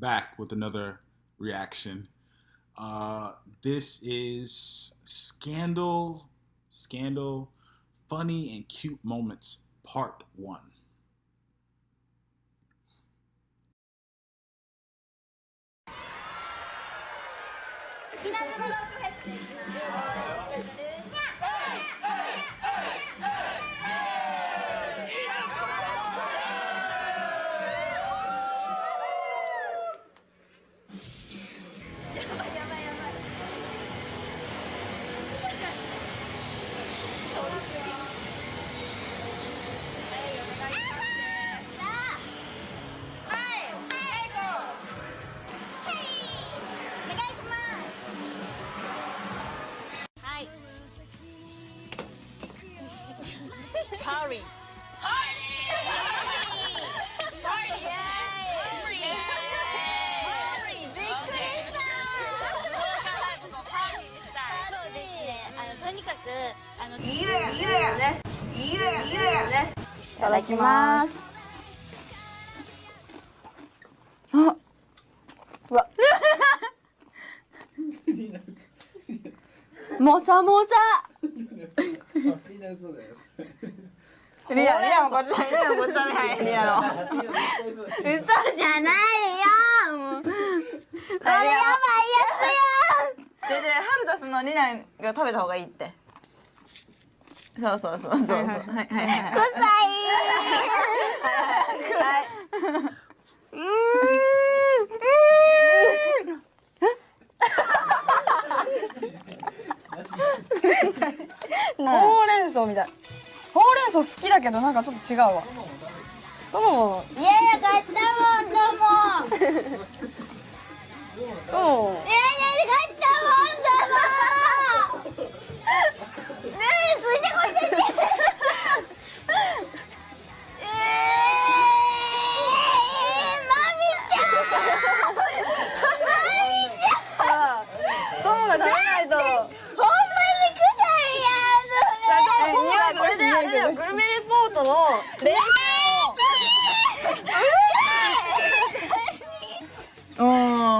back with another reaction. Uh, this is Scandal, Scandal, Funny and Cute Moments, Part 1. いただきます。あうわ。もさもさ。リアリアもこっちだリアもこっちだはいリアの嘘じゃないよ。それやばいやつやででハルタスのリナが食べた方がいいってそうそうそうそう。そうはい。はいはい。はい臭い。はいほうれん草みたいほうれん草好きだけどなんかちょっと違うわどうもいやい。や買ったもんどうもどうもいやい。や買ったもんどうもグルメレポートの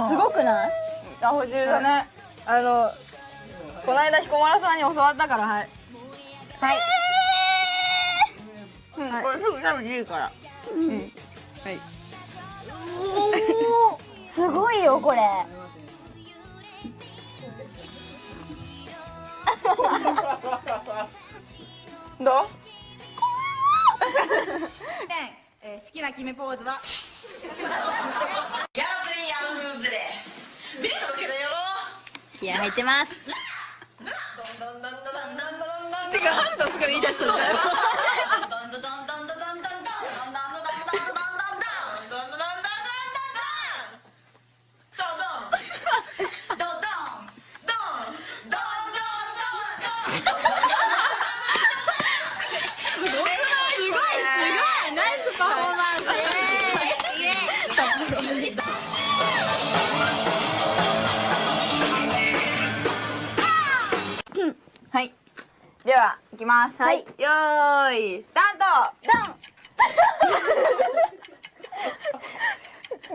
すごくないあほ汁だねあのこの間彦摩呂さん。に教わったからはいはい。うん。これすぐ食べていいから。はい。すごいよこれ。どう？えー好きな決めポーズは？気合入ってます。てかハルタスから言い出したんじゃないでは行きます。はい。よーいスタート。ド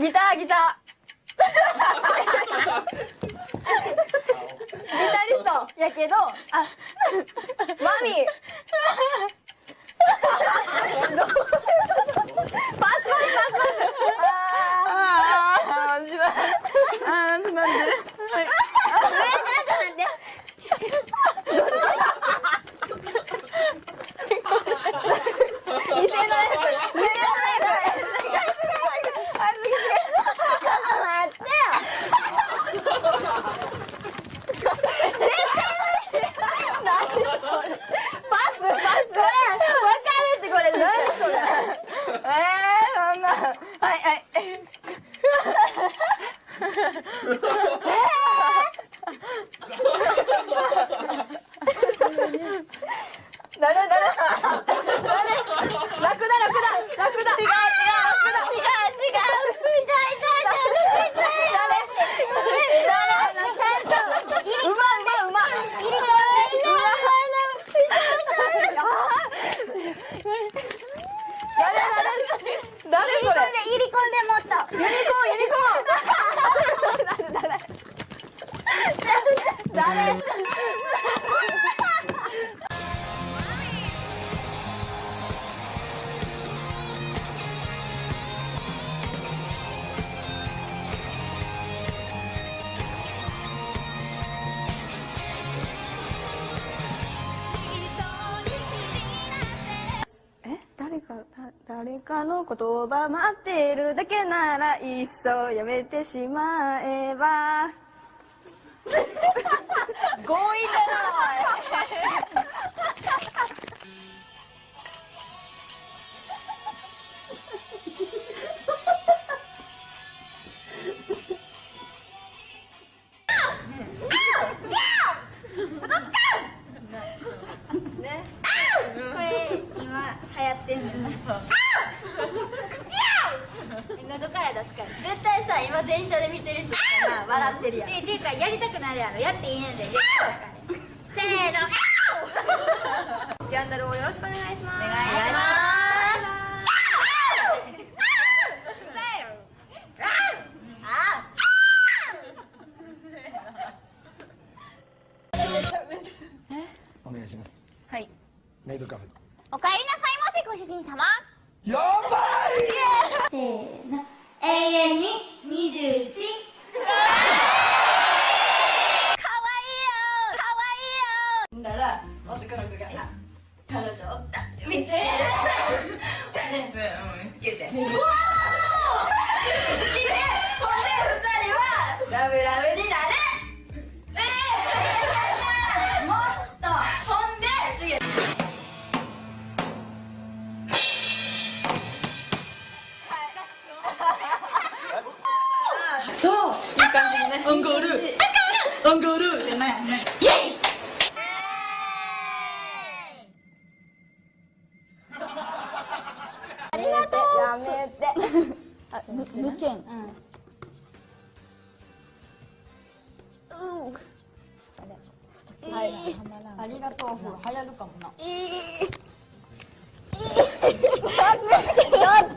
ン。ギターギター。ギタリストやけどあマミ。ー 나는 나는. 나는. 라쿠다 라쿠다 라쿠다 誰かの言葉待っているだけならいっそやめてしまえば。強引だなこれ今流行ってんの喉から出すから絶対さ今電車で見てる人とかな笑ってるやん。ていうかやりたくなるやろ。やっていいんやで。せーの。スキャンダルをよろしくお願いします。お願いしますお願いしますはいメイドカフェおかえりなさいませご主人様やばいせーの永遠にやめて。あむ無権。うん。はい、ありがとう。風流行るかもな。や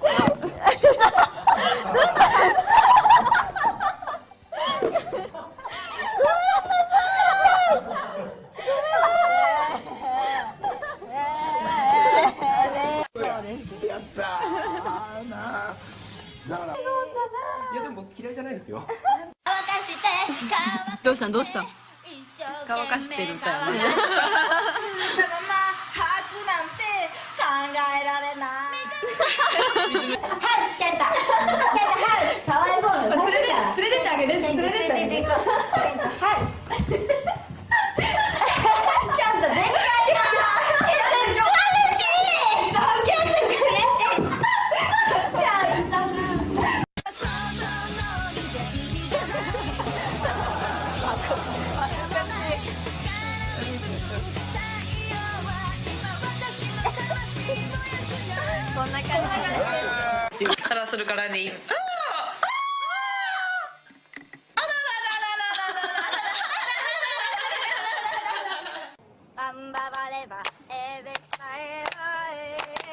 どうした？乾かしてる歌やね。そのまま吐くなんて考えられない。ハ ウスケンタ。ケンタハウスかわいそうな連れて連れてってあげて連れてって連れてって行こう。ケンタハウス からするからね。アンババレバエベカエバ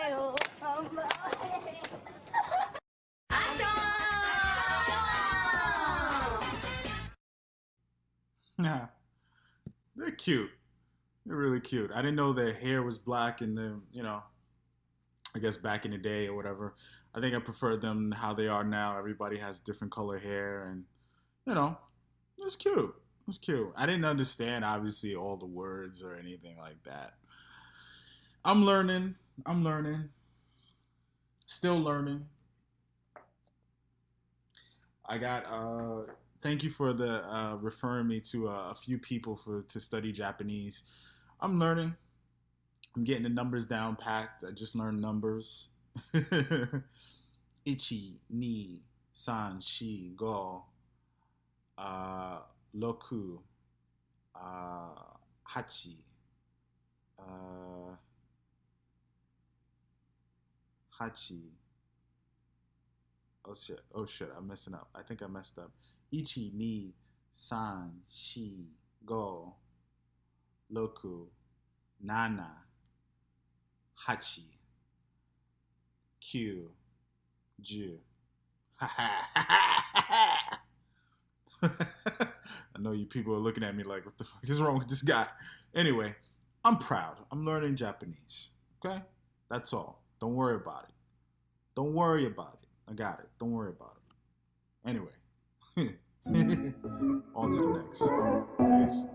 エオアンババレアクショ Yeah. They're cute. They're really cute. I didn't know their hair was black in the, you know, I guess back in the day or whatever. I think I prefer them how they are now. Everybody has different color hair and, you know, it's cute. It's cute. I didn't understand, obviously, all the words or anything like that. I'm learning. I'm learning. Still learning. I got uh thank you for the uh referring me to uh, a few people for to study Japanese. I'm learning. I'm getting the numbers down packed. I just learned numbers. Ichi, ni, san, shi, go, uh, loku, uh, hachi, uh, hachi. Oh shit! Oh shit! I'm messing up. I think I messed up. Ichi, ni, san, shi, go, loku, nana, hachi, ju. I know you people are looking at me like, what the fuck is wrong with this guy? Anyway, I'm proud. I'm learning Japanese. Okay? That's all. Don't worry about it. Don't worry about it. I got it. Don't worry about it. Anyway, on to the next. Peace.